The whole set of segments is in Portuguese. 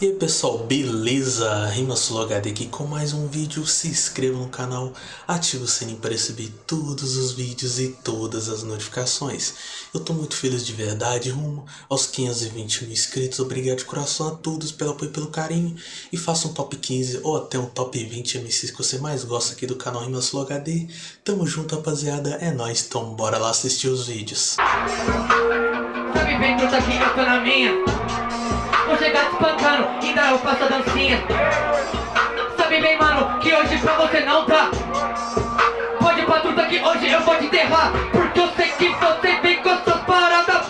E aí pessoal, beleza? RimaSuloHD aqui com mais um vídeo, se inscreva no canal, ative o sininho para receber todos os vídeos e todas as notificações. Eu tô muito feliz de verdade, rumo aos 520 mil inscritos, obrigado de coração a todos pelo apoio e pelo carinho. E faça um top 15 ou até um top 20 MCs que você mais gosta aqui do canal RimaSuloHD. Tamo junto rapaziada, é nóis, então bora lá assistir os vídeos. Sabe Vou chegar te espancando, ainda eu faço a dancinha. Sabe bem, mano, que hoje pra você não tá. Pode pra que hoje eu vou te enterrar Porque eu sei que você vem com essas paradas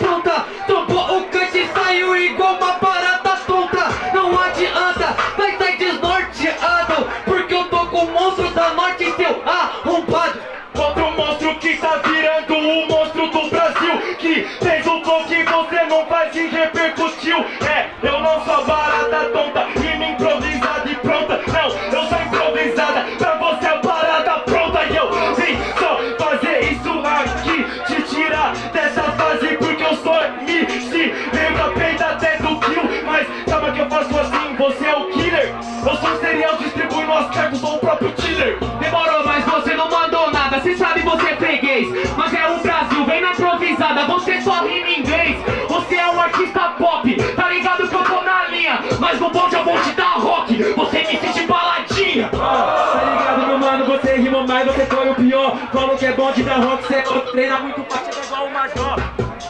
sou o próprio killer Demorou, mas você não mandou nada. Cê sabe você é freguês. Mas é o Brasil, vem na improvisada. Você só rima em inglês. Você é um artista pop. Tá ligado que eu tô na linha. Mas no bonde eu vou te dar rock. Você me sente baladinha. Tá ligado, meu mano? Você rima mais, você foi o pior. Falou que é bom de dar rock, você treina muito forte, é igual o Major.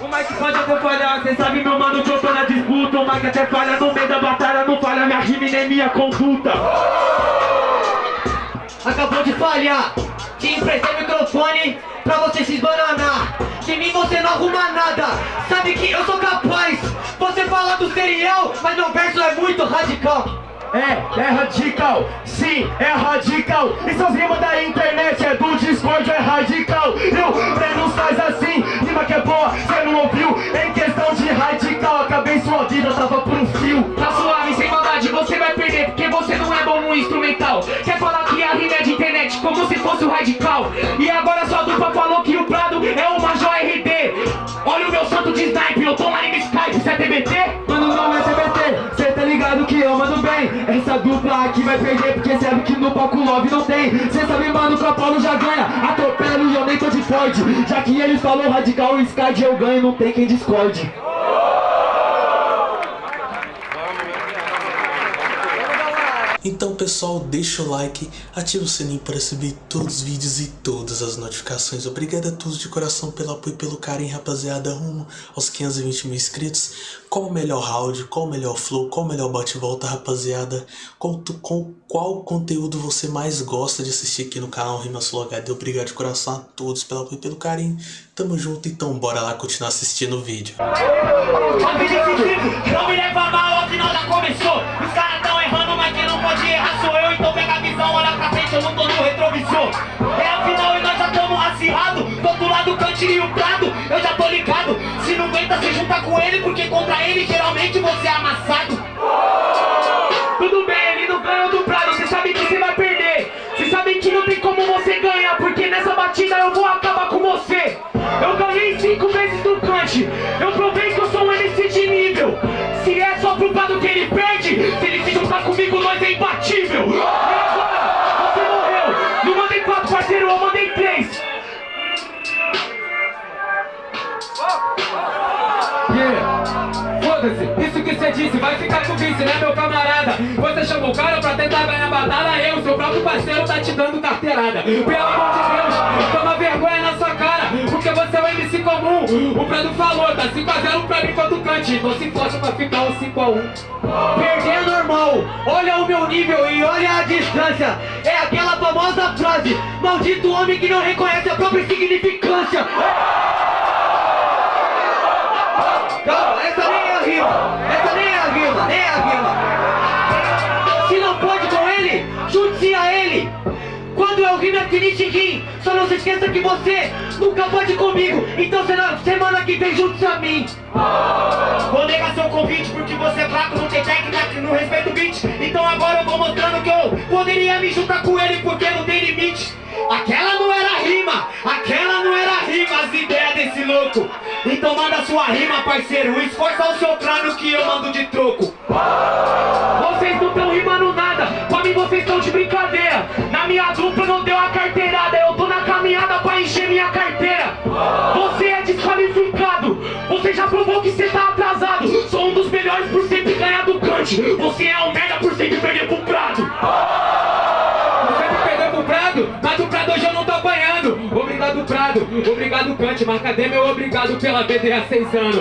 O Mike pode até falhar, cê sabe, meu mano, que eu tô na disputa. O Mike até falha no meio da batalha, não falha minha rima e nem minha conduta. Acabou de falhar Te emprestei o microfone pra você se esbananar De mim você não arruma nada Sabe que eu sou capaz Você fala do serial, mas meu verso é muito radical É, é radical, sim, é radical. E seus rimas da internet é do Discord, é radical. E o Breno faz assim, rima que é boa, cê não ouviu? Em questão de radical, acabei sua vida, tava por um fio. Tá suave, sem maldade, você vai perder Porque você não é bom no instrumental Quer falar como se fosse o radical. E agora sua dupla falou que o Prado é o Major RD Olha o meu santo de snipe, eu tô lá em Skype, você é TBT? Mano, não é TBT, cê tá ligado que eu mando bem. Essa dupla aqui vai perder porque sabe que no palco love não tem. Cê sabe, mano, que o Apolo já ganha. Atropelo e eu nem tô de Ford. Já que ele falou radical, o Sky eu ganho, não tem quem discorde Então pessoal, deixa o like, ativa o sininho para receber todos os vídeos e todas as notificações. Obrigado a todos de coração pelo apoio e pelo carinho, rapaziada, rumo aos 520 mil inscritos. Qual o melhor round, qual o melhor flow, qual o melhor bate-volta, rapaziada? Tu- com qual conteúdo você mais gosta de assistir aqui no canal RimaSuloHD? Obrigado de coração a todos pelo apoio e pelo carinho. Tamo junto, então bora lá continuar assistindo o vídeo. Sentido, não me leva mal, já começou Os caras não tô no retrovisor. É a final e nós já tamo acirrado. Do outro lado, o Cante e o Prado, eu já tô ligado. Se não aguenta, se junta com ele Porque contra ele, geralmente, você é amassado. Tudo bem, ele não ganhou do Prado, você sabe que você vai perder. Você sabe que não tem como você ganhar Porque nessa batida eu vou acabar com você. Eu ganhei cinco vezes do Kant Eu provei que eu sou um MC de nível. Se é só pro Prado que ele perde Se ele se juntar comigo, nós é imbatível disse vai ficar com vice, né meu camarada? Você chamou o cara pra tentar ganhar batalha, eu, seu próprio parceiro, tá te dando carteirada. Pelo amor de Deus, toma vergonha na sua cara, porque você é um MC comum. O Prado falou, tá 5x0 pra mim contra o Cante, então se força pra ficar um 5x1. Perder é normal, olha o meu nível e olha a distância É aquela famosa frase Maldito homem que não reconhece a própria significância Calma, essa nem é a rima Essa nem é a rima, nem a rima Se não pode com ele, junte-se a ele. Quando eu rimo é finite rim Só não se esqueça que você nunca pode comigo. Então será semana que vem junte-se a mim. Vou negar seu convite porque você é fraco, não tem técnica, não respeita o beat. Então agora eu vou mostrando que eu poderia me juntar com ele porque não tem limite. Aquela não era rima, aquela sua rima, parceiro. Esforça o seu crânio que eu mando de troco. Vocês não estão rimando nada. Pra mim vocês estão de brincadeira. Na minha dupla não deu a carteirada. Eu tô na caminhada pra encher minha carteira. Você é desqualificado. Você já provou que você tá atrasado. Sou um dos melhores por sempre ganhar do cante Você é um merda por sempre perder pro prato Prado, obrigado Kant, marca D meu obrigado pela BD há seis anos.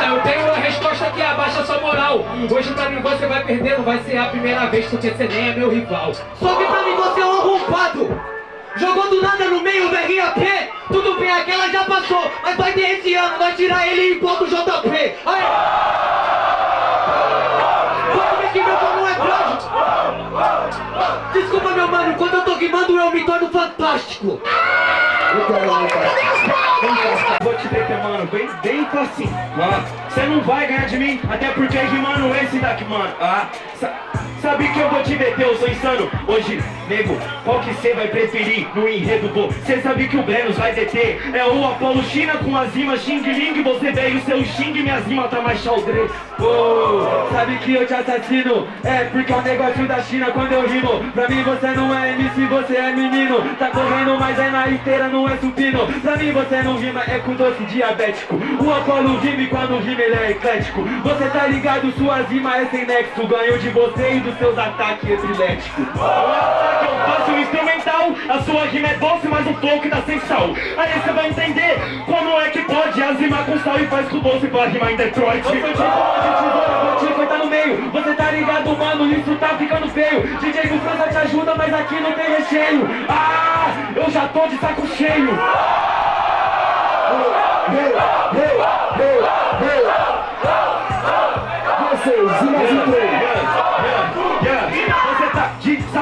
É Eu tenho uma resposta que abaixa sua moral. Hoje pra mim você vai perder, não vai ser a primeira vez Porque você nem é meu rival. Só que pra mim você é um arrombado. Jogou do nada no meio do RAP aquela já passou Mas vai ter esse ano, nós tirar ele e do JP Aí Pode ver que meu som não é frágil Desculpa meu mano, quando eu tô rimando eu me torno fantástico Vou te deter, mano, bem, facinho. Ah, Você não vai ganhar de mim, até porque rimando esse daqui, mano. Ah, sabe que eu vou te deter, eu sou insano. Hoje, nego, qual que você vai preferir no enredo, pô? Você sabe que o Brenos vai deter. É o Apolo China com as rimas Xing Ling. Você veio seu Xing, minhas rimas tá mais xaldrê. Sabe que eu te assassino? É porque é um negócio da China quando eu rimo. Pra mim você não é MC, você é menino. Tá correndo, mas é na esteira, não é supino. Pra mim você não rima, é com doce diabético. O Apolo rima e quando rima ele é eclético. Você tá ligado, suas rimas é sem nexo. Ganho de você e dos seus ataques epiléticos. O ataque eu faço um instrumental. A sua rima é doce, mas o flow que tá sem sal. Aí você vai entender como é que pode as rimar com sal e faz com doce pra rimar em Detroit. Eu sou tipo de tesoura, vou te cortar no meio. Você tá ligado, mano, isso tá ficando feio. DJ do França te ajuda, mas aqui não tem recheio. Ah, eu já tô de saco cheio. Você tá de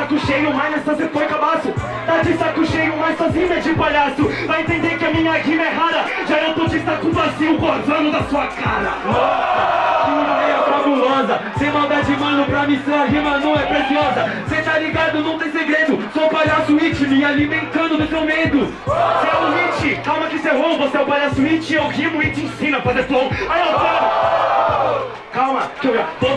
saco cheio, mas nessa você foi cabaço Tá de saco cheio, mas sozinho é de palhaço. Vai entender que a minha rima é rara. Já eu tô de saco vazio, gozando da sua cara. Nossa, que ideia fabulosa. Sem maldade, mano, pra mim sua rima não é preciosa. Cê tá ligado, não tem segredo. Sou palhaço it, me alimentando do seu medo. Cê é um hit, calma que cê errou. Você é o palhaço it, eu rimo e te ensino a fazer flow. Aí eu falo Calma, que eu já tô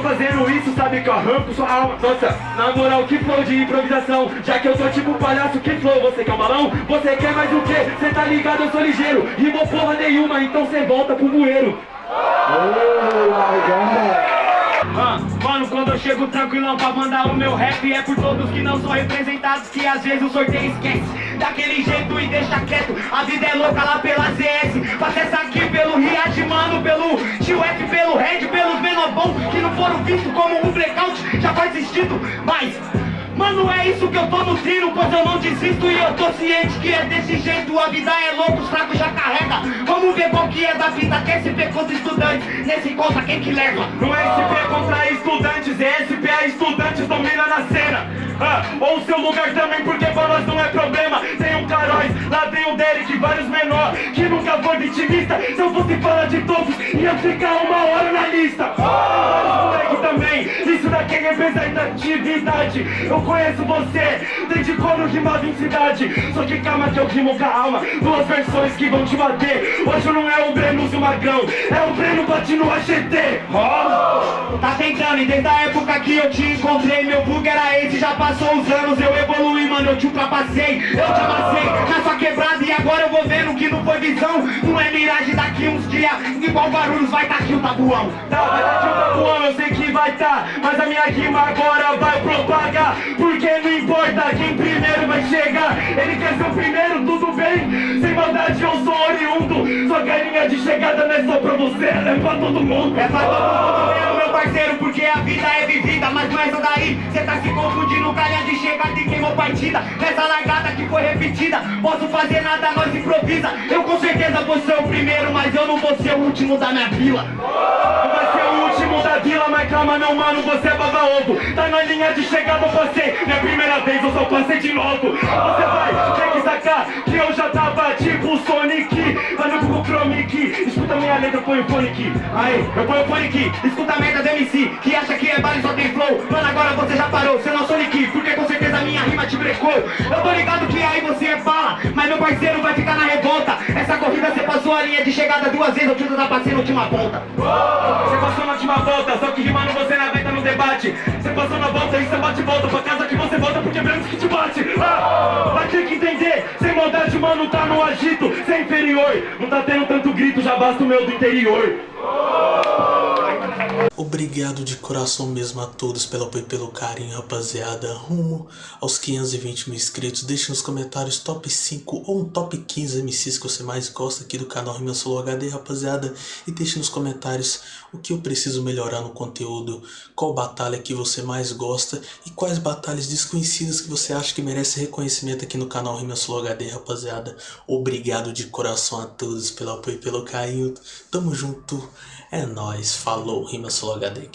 sabe que eu arranco sua alma. Nossa, na moral, que flow de improvisação. Já que eu tô tipo palhaço, que flow, você quer um balão? Você quer mais o quê? Cê tá ligado, eu sou ligeiro. Rimou porra nenhuma, então cê volta pro bueiro. Ah, chego tranquilão pra mandar o meu rap. É por todos que não são representados Que às vezes o sorteio esquece. Daquele jeito e deixa quieto. A vida é louca lá pela ZS Faça essa aqui pelo Riad, mano Pelo Tio F, pelo Red, pelos menobão Que não foram vistos como um blackout Já faz sentido, mas... Mano, é isso que eu tô nutrindo, pois eu não desisto e eu tô ciente que é desse jeito. A vida é louca, os fracos já carrega. Vamos ver qual que é da vida, que é SP contra estudantes. Nesse conta quem que leva? Não é SP contra estudantes, é SP a estudantes domina na cena. Ah, ou seu lugar também, porque pra nós não é problema. Tem um Caróis, lá tem o Derek, vários menor, que nunca foi vitimista. Se eu fosse falar de todos, ia ficar uma hora na lista. Vários daqui é representatividade. Eu conheço você, desde quando rimava em cidade. Só que calma que eu rimo com a alma, duas versões que vão te bater. Hoje não é o Breno e o Magrão, é o Breno bate no AGT. Ó. Tá tentando, e desde a época que eu te encontrei, meu bug era esse, já passou os anos, eu evoluí, mano, eu te ultrapassei, eu te amassei na sua quebrada e agora eu vou vendo que não foi visão, não é miragem daqui uns dias, igual Guarulhos vai tá aqui o tabuão. Tá, vai tá aqui o tabuão, eu sei que vai tá, mas a minha rima agora vai propagar, porque não importa quem primeiro vai chegar, ele quer ser o primeiro, tudo bem, sem maldade eu sou oriundo, sua carinha de chegada não é só pra você, ela é pra todo mundo. É pra todo mundo meu parceiro, porque a vida é vivida, mas não é essa daí, cê tá se confundindo, calha de chegada e queimou partida, nessa largada que foi repetida, posso fazer nada, nós improvisa, eu com certeza vou ser o primeiro, mas eu não vou ser o último da minha vila. Mas meu mano, você é baba ovo, tá na linha de chegada você, não é primeira vez, eu só passei de novo, você vai ter que sacar que eu já tava tipo Sonic. Google Chrome aqui, escuta minha letra, põe o fone aqui Aí, eu ponho o fone aqui, escuta a merda do MC Que acha que é baile só tem flow. Mano, agora você já parou, você não é Sonic Porque com certeza a minha rima te brecou. Eu tô ligado que aí você é fala Mas meu parceiro vai ficar na revolta. Essa corrida você passou a linha de chegada duas vezes Eu te ultrapassei na última ponta. Você passou na última volta, só que rimando você não aguenta no debate. Você passou na volta e você bate volta Pra casa que você volta porque branco que te bate. Ah, Vai ter que entender, sem maldade mano tá no agito. Você é inferior, não tá tendo tanto grito Já basta o meu do interior Obrigado de coração mesmo a todos pelo apoio e pelo carinho, rapaziada. Rumo aos 520 mil inscritos. Deixe nos comentários top 5 ou um top 15 MCs que você mais gosta aqui do canal Rima Solo HD, rapaziada. E deixe nos comentários o que eu preciso melhorar no conteúdo, qual batalha que você mais gosta e quais batalhas desconhecidas que você acha que merece reconhecimento aqui no canal Rima Solo HD, rapaziada. Obrigado de coração a todos pelo apoio e pelo carinho. Tamo junto. É nóis, falou, Rima Solo HD aqui.